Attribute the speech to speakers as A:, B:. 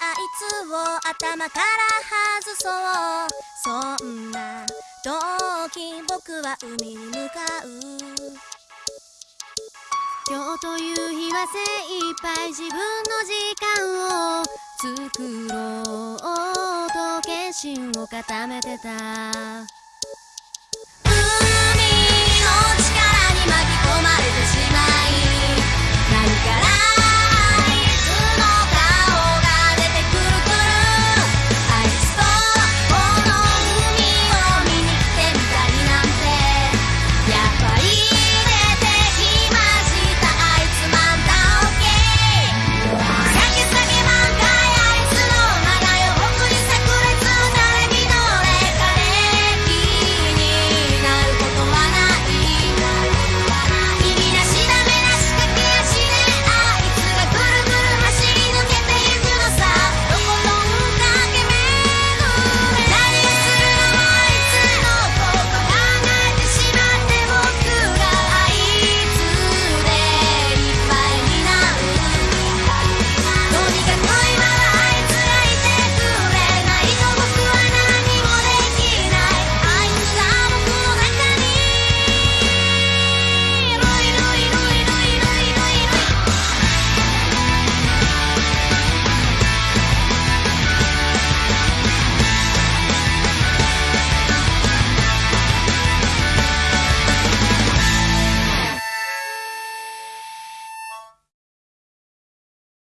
A: あ、いつを頭から外そう。そんな時僕は海に向かう。今日という日は精一杯自分の時間を作ろうと決心を固めてた。